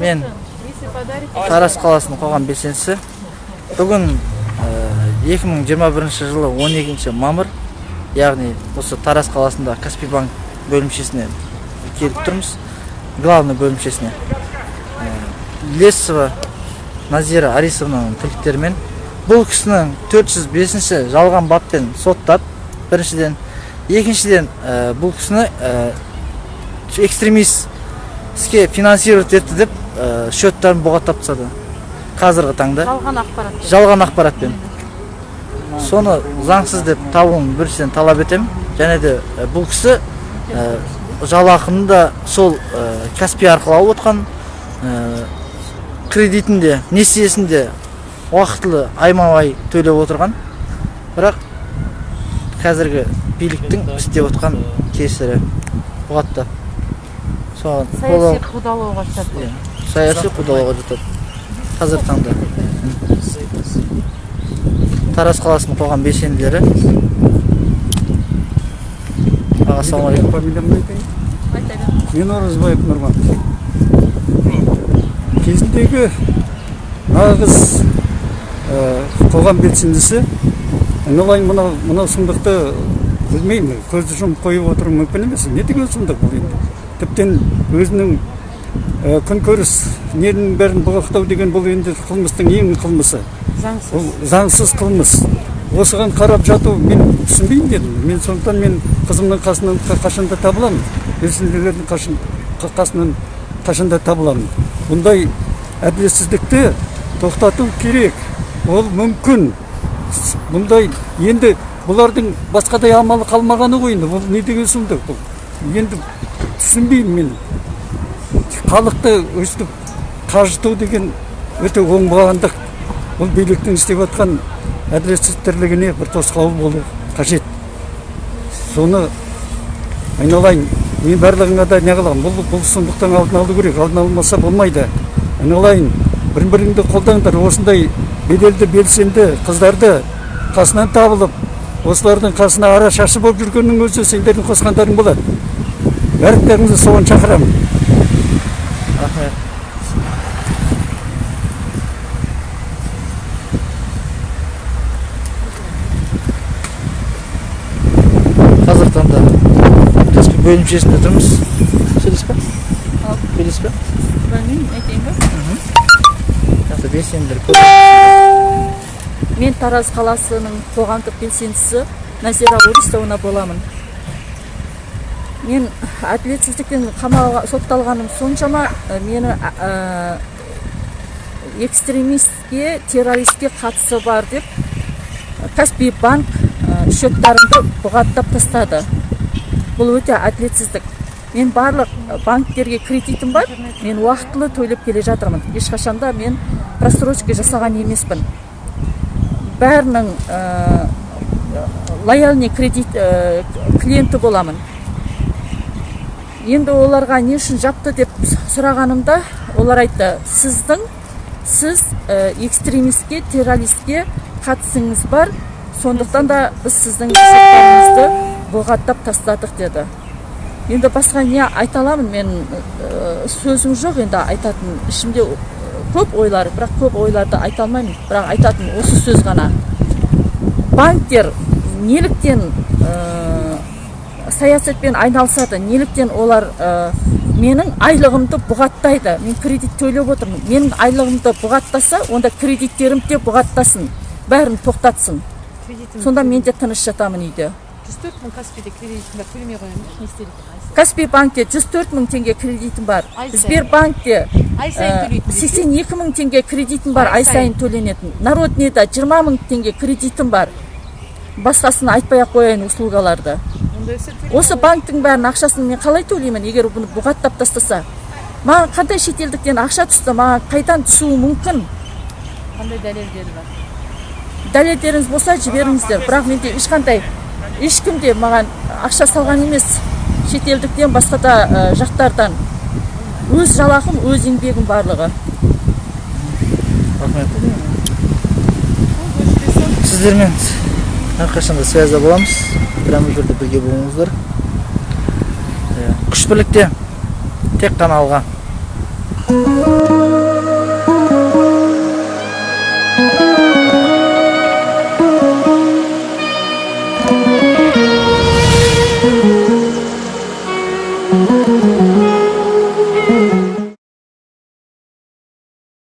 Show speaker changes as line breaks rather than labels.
мен тараз қаласының қоғам белсендісі. Бүгін э, 2021 жылы 12 мамыр яғни осы тараз қаласында каспий банк бөлімшесіне келіп тұрмыз. Главный бөлімшесіне. Э, лесова назира арисовнаның тілектерімен бұл кісінің 405 жалған баппен соттап біріншіден екіншіден э, бұл кісіні э, экстремист іске финансировать етті деп ә, счеттарын бұғаттап тастады. Қазіргі таңда
жалған ақпарат
жалған ақпаратпен. Соны заңсыз деп табуын біріншіден талап етемін. Және де ә, бұл кісі ә, жалақыны да сол ә, каспий арқылы алып отқан ә, кредитін де несиесін де уақытылы аймамай төлеп отырған. Бірақ қазіргі биліктің істеп отқан кесірі бұғаттап соған
саяси қудалауға
саяси қудалауға жатады қазіргі таңда тараз қаласының қоғам белсенділері аға ассалаумағалейкум
фамилиямды айтайын мен оразбаев нұрман кезіндегі нағыз қоғам белсендісі айналайын мынау мынау сұмдықты білмеймін көзді жұмып қойып отыру мүмкін емес не деген сұмдық бұл енді тіптен өзінің күнкөріс ненің бәрін бұғақтау деген бұл енді қылмыстың ең қылмысы.
Заңсыз.
Бұл заңсыз қылмыс. Осыған қарап жату мен түсінбеймін дедім. Мен сондықтан мен қызымның қасынан қа- қашанда табыламын. Белсенділердің қашын- қа- қасынан қашанда табыламын. Бұндай әділетсіздікті тоқтату керек. Ол мүмкін. Бұндай енді бұлардың басқадай амалы қалмағаны ғой енді. Бұл не деген сұмдық бұл? Енді түсінбеймін мен. Халықты өстіп қажыту деген өте оңбағандық бұл биліктің істеп жатқан әділетсіз тірлігіне бір тосқауыл болу қажет. Соны айналайын. Мен барлығыңа да не қыламын бұл бұл сұмдықтың алдын алу керек алдын алмаса болмайды. Айналайын. Бір біріңді қолдаңдар. Осындай беделді белсенді қыздарды қасынан табылып осылардың қасына ара шашы болып жүргеннің өзі сендердің қосқандарың болады. Барлықтарыңызды соған шақырамын.
Рахмет таңда каспий бөлімшесінде тұрмыз сөйлес па сөйлес па
білмеймін айтайын ба
жақсы белсенділер көп
мен тараз қаласының қоғамдық белсендісі назира орыстовна боламын мен әділетсіздіктен қамауға сотталғаным соншама ә, мені ә, экстремистке террористке қатысы бар деп каспий банк ә, счеттарымды бұғаттап тастады. Бұл өте әділетсіздік мен барлық банктерге кредитім бар мен уақытылы төлеп келе жатырмын. Ешқашанда мен просрочка жасаған емеспін. Бәрінің ә, лояльный кредит ә, клиенті боламын. Енді оларға не үшін жапты деп сұрағанымда олар айтты сіздің сіз ә, экстремистке террористке қатысыңыз бар сондықтан да біз сіздің счеттарыңызды бұғаттап тастадық деді. Енді басқа не айта аламын мен ә, сөзім жоқ енді айтатын. Ішімде көп ойлар бірақ көп ойларды айта алмаймын. Бірақ айтатын осы сөз ғана. Банктер неліктен саясатпен айналысады неліктен олар ә, менің айлығымды бұғаттайды. Мен кредит төлеп отырмын. Менің айлығымды бұғаттаса онда кредиттерім де бұғаттасын бәрін тоқтатсын. Сонда мен де тыныш жатамын үйде.
жүз төрт мың каспийде кредитім бар. Төлемей қоямын не екен
каспий банкте 104 мың теңге кредитім бар. Сбербанкте
ай сайын дейсіз?
82 мың теңге кредитім бар
Ай
ай сайын төленетін. Народныйда 20 мың теңге кредитім бар. Басқасын айтпай ақ қояйын услугаларды. Осы банктің бәрінің ақшасын мен қалай төлеймін? Егер бұны бұғаттап тастаса маған қандай шетелдіктен ақша түсті? Маған қайдан түсуі мүмкін.
Қандай дәлелдері бар?
Дәлелдеріңіз болса жіберіңіздер. Бірақ менде ешқандай ешкім де маған ақша салған емес. Шетелдіктен басқа да ә, жақтардан. Өз жалақым өз еңбегім барлығы.
Рахмет. Сіздермен. Әрқашанда связьда боламыз прямой эфирде бірге болыңыздар күш бірлікте тек қана алға